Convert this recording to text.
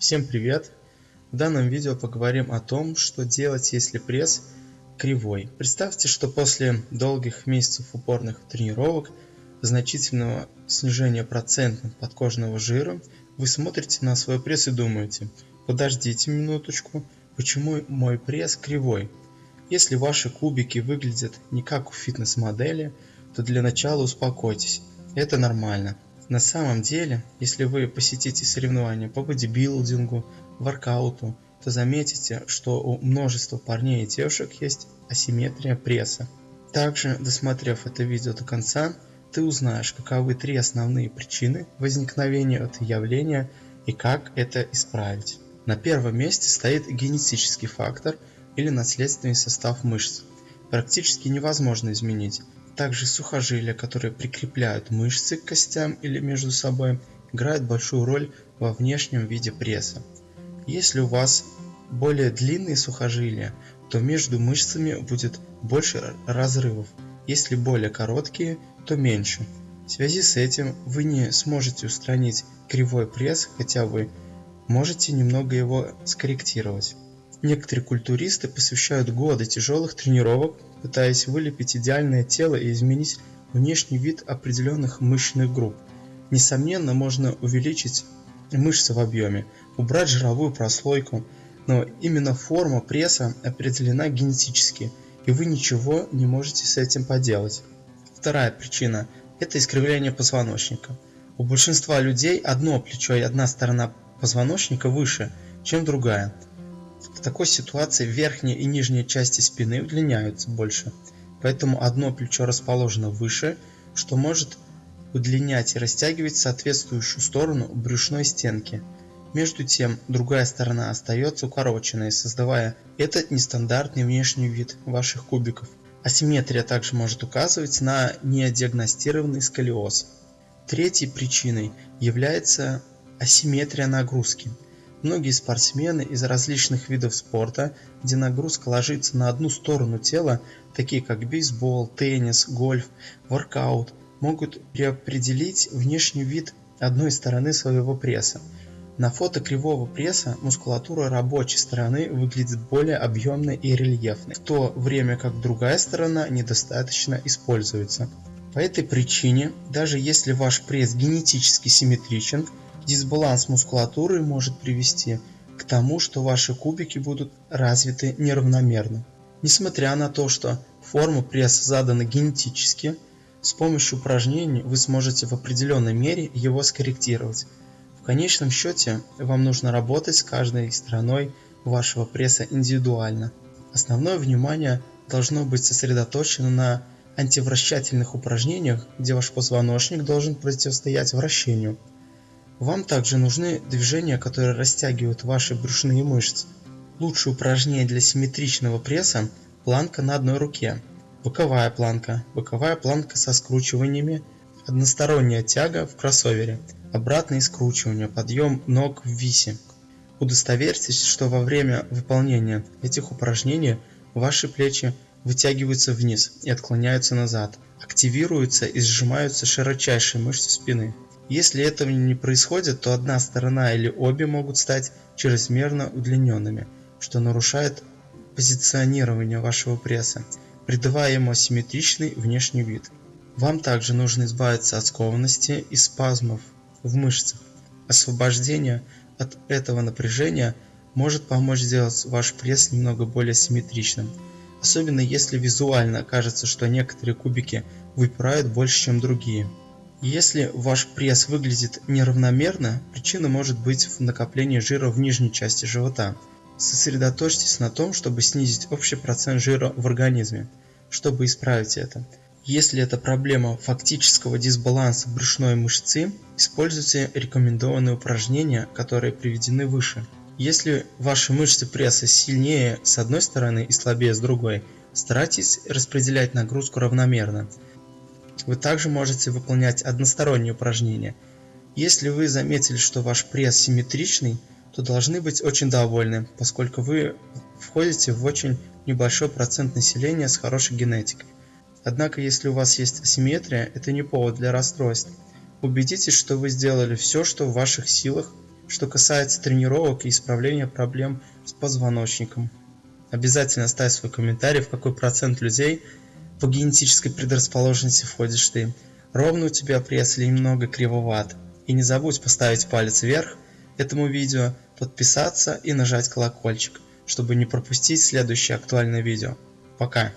Всем привет! В данном видео поговорим о том, что делать, если пресс кривой. Представьте, что после долгих месяцев упорных тренировок, значительного снижения процента подкожного жира, вы смотрите на свой пресс и думаете, подождите минуточку, почему мой пресс кривой? Если ваши кубики выглядят не как у фитнес-модели, то для начала успокойтесь, это нормально. На самом деле, если вы посетите соревнования по бодибилдингу, воркауту, то заметите, что у множества парней и девушек есть асимметрия пресса. Также, досмотрев это видео до конца, ты узнаешь, каковы три основные причины возникновения этого явления и как это исправить. На первом месте стоит генетический фактор или наследственный состав мышц. Практически невозможно изменить, также сухожилия, которые прикрепляют мышцы к костям или между собой, играют большую роль во внешнем виде пресса. Если у вас более длинные сухожилия, то между мышцами будет больше разрывов, если более короткие, то меньше. В связи с этим вы не сможете устранить кривой пресс, хотя вы можете немного его скорректировать. Некоторые культуристы посвящают годы тяжелых тренировок пытаясь вылепить идеальное тело и изменить внешний вид определенных мышечных групп. Несомненно, можно увеличить мышцы в объеме, убрать жировую прослойку, но именно форма пресса определена генетически, и вы ничего не можете с этим поделать. Вторая причина – это искривление позвоночника. У большинства людей одно плечо и одна сторона позвоночника выше, чем другая – в такой ситуации верхняя и нижняя части спины удлиняются больше, поэтому одно плечо расположено выше, что может удлинять и растягивать соответствующую сторону брюшной стенки. Между тем, другая сторона остается укороченной, создавая этот нестандартный внешний вид ваших кубиков. Асимметрия также может указывать на неодиагностированный сколиоз. Третьей причиной является асимметрия нагрузки – Многие спортсмены из различных видов спорта, где нагрузка ложится на одну сторону тела, такие как бейсбол, теннис, гольф, воркаут, могут переопределить внешний вид одной стороны своего пресса. На фото кривого пресса мускулатура рабочей стороны выглядит более объемной и рельефной, в то время как другая сторона недостаточно используется. По этой причине, даже если ваш пресс генетически симметричен, Дисбаланс мускулатуры может привести к тому, что ваши кубики будут развиты неравномерно. Несмотря на то, что форма пресса задана генетически, с помощью упражнений вы сможете в определенной мере его скорректировать. В конечном счете вам нужно работать с каждой стороной вашего пресса индивидуально. Основное внимание должно быть сосредоточено на антивращательных упражнениях, где ваш позвоночник должен противостоять вращению – вам также нужны движения, которые растягивают ваши брюшные мышцы. Лучшее упражнение для симметричного пресса – планка на одной руке. Боковая планка, боковая планка со скручиваниями, односторонняя тяга в кроссовере, обратное скручивание, подъем ног в висе. Удостоверьтесь, что во время выполнения этих упражнений ваши плечи вытягиваются вниз и отклоняются назад, активируются и сжимаются широчайшие мышцы спины. Если этого не происходит, то одна сторона или обе могут стать чрезмерно удлиненными, что нарушает позиционирование вашего пресса, придавая ему асимметричный внешний вид. Вам также нужно избавиться от скованности и спазмов в мышцах. Освобождение от этого напряжения может помочь сделать ваш пресс немного более симметричным, особенно если визуально кажется, что некоторые кубики выпирают больше, чем другие. Если ваш пресс выглядит неравномерно, причина может быть в накоплении жира в нижней части живота. Сосредоточьтесь на том, чтобы снизить общий процент жира в организме, чтобы исправить это. Если это проблема фактического дисбаланса брюшной мышцы, используйте рекомендованные упражнения, которые приведены выше. Если ваши мышцы пресса сильнее с одной стороны и слабее с другой, старайтесь распределять нагрузку равномерно. Вы также можете выполнять односторонние упражнения. Если вы заметили, что ваш пресс симметричный, то должны быть очень довольны, поскольку вы входите в очень небольшой процент населения с хорошей генетикой. Однако, если у вас есть асимметрия, это не повод для расстройств. Убедитесь, что вы сделали все, что в ваших силах, что касается тренировок и исправления проблем с позвоночником. Обязательно оставь свой комментарий, в какой процент людей по генетической предрасположенности входишь ты. Ровно у тебя пресс или немного кривоват. И не забудь поставить палец вверх этому видео, подписаться и нажать колокольчик, чтобы не пропустить следующее актуальное видео. Пока!